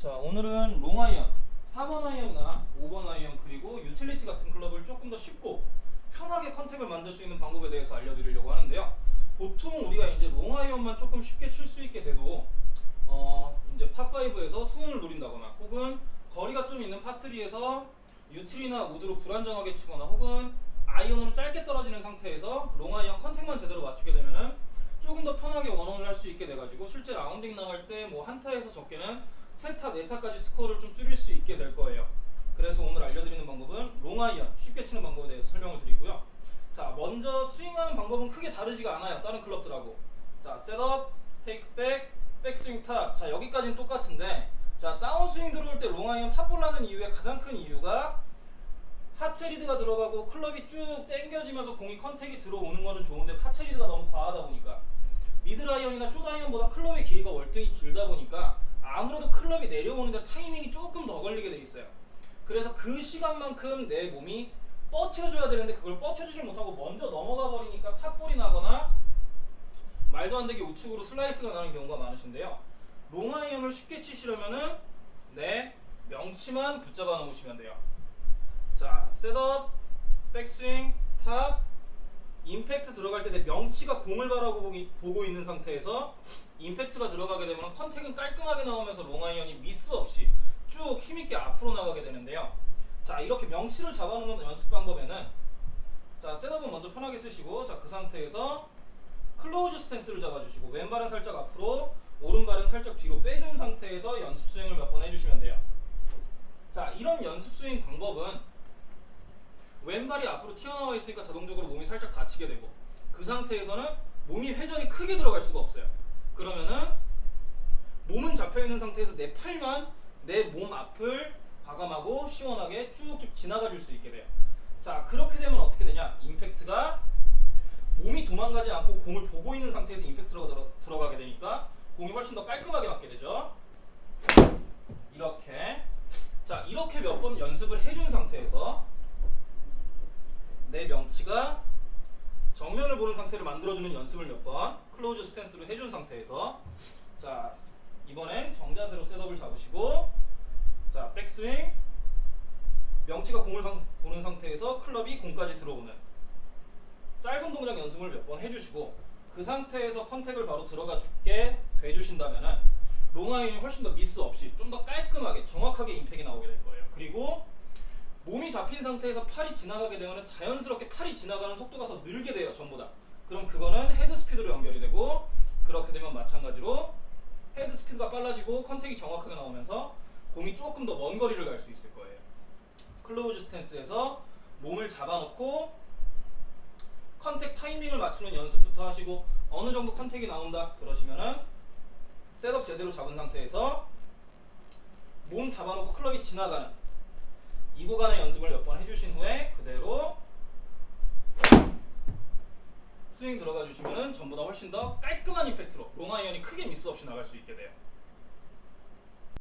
자 오늘은 롱아이언 4번 아이언이나 5번 아이언 그리고 유틸리티 같은 클럽을 조금 더 쉽고 편하게 contact을 만들 수 있는 방법에 대해서 알려드리려고 하는데요. 보통 우리가 이제 롱아이언만 조금 쉽게 칠 수 있게 돼도 어 이제 파5에서 투온을 노린다거나 혹은 거리가 좀 있는 파3에서 유틸이나 우드로 불안정하게 치거나 혹은 아이언으로 짧게 떨어지는 상태에서 롱아이언 contact만 제대로 맞추게 되면은 조금 더 편하게 원온을 할 수 있게 돼가지고 실제 라운딩 나갈 때 뭐 한타에서 적게는 세타, 네타까지 스코어를 좀 줄일 수 있게 될 거예요. 그래서 오늘 알려드리는 방법은 롱아이언 쉽게 치는 방법에 대해서 설명을 드리고요. 자, 먼저 스윙하는 방법은 크게 다르지가 않아요. 다른 클럽들하고. 자, setup, 테이크백, 백스윙 top. 자, 여기까지는 똑같은데 자, 다운스윙 들어올 때 롱아이언 top ball 하는 이유의 가장 큰 이유가 하체 리드가 들어가고 클럽이 쭉 당겨지면서 공이 contact이 들어오는 거는 좋은데 하체 리드가 너무 과하다 보니까 숏 아이언보다 클럽의 길이가 월등히 길다 보니까 아무래도 클럽이 내려오는데 타이밍이 조금 더 걸리게 돼 있어요. 그래서 그 시간만큼 내 몸이 버텨줘야 되는데 그걸 버텨주질 못하고 먼저 넘어가 버리니까 top ball이 나거나 말도 안 되게 우측으로 슬라이스가 나는 경우가 많으신데요. 롱아이언을 쉽게 치시려면은 내 명치만 붙잡아 놓으시면 돼요. 자, setup, 백스윙, top, 임팩트 들어갈 때 내 명치가 공을 바라보고 보고 있는 상태에서 임팩트가 들어가게 되면 contact은 깔끔하게 나오면서 롱아이언이 미스 없이 쭉 힘있게 앞으로 나가게 되는데요. 자, 이렇게 명치를 잡아놓는 연습 방법에는 자, setup은 먼저 편하게 서시고 자, 그 상태에서 close stance를 잡아주시고 왼발은 살짝 앞으로 오른발은 살짝 뒤로 빼준 상태에서 연습 스윙을 몇 번 해주시면 돼요. 자, 이런 연습 스윙 방법은 왼발이 앞으로 튀어나와 있으니까 자동적으로 몸이 살짝 다치게 되고 그 상태에서는 몸이 회전이 크게 들어갈 수가 없어요. 그러면은 몸은 잡혀 있는 상태에서 내 팔만 내 몸 앞을 과감하고 시원하게 쭉쭉 지나가 줄 수 있게 돼요. 자, 그렇게 되면 어떻게 되냐? 임팩트가 몸이 도망가지 않고 공을 보고 있는 상태에서 임팩트가 들어, 들어가게 되니까 공이 훨씬 더 깔끔하게 맞게 되죠. 이렇게 자 이렇게 몇 번 연습을 해준 상태에서 내 명치가 정면을 보는 상태를 만들어주는 연습을 몇 번 close stance로 해준 상태에서 자 이번엔 정자세로 setup을 잡으시고 자 백스윙 명치가 공을 방- 보는 상태에서 클럽이 공까지 들어오는 짧은 동작 연습을 몇 번 해주시고 그 상태에서 contact을 바로 들어가 줄게 돼주신다면은 롱아이언이 훨씬 더 미스 없이 좀 더 깔끔하게 정확하게 impact이 나오게 될 거예요. 그리고 몸이 잡힌 상태에서 팔이 지나가게 되면 자연스럽게 팔이 지나가는 속도가 더 늘게 돼요. 전부 다. 그럼 그거는 헤드 스피드로 연결이 되고 그렇게 되면 마찬가지로 헤드 스피드가 빨라지고 contact이 정확하게 나오면서 공이 조금 더 먼 거리를 갈 수 있을 거예요. close stance에서 몸을 잡아놓고 contact 타이밍을 맞추는 연습부터 하시고 어느 정도 contact이 나온다 그러시면은 setup 제대로 잡은 상태에서 몸 잡아놓고 클럽이 지나가는 이 구간의 연습을 몇 번 해주신 후에 그대로 스윙 들어가 주시면은 전보다 훨씬 더 깔끔한 임팩트로 롱아이언이 크게 미스 없이 나갈 수 있게 돼요.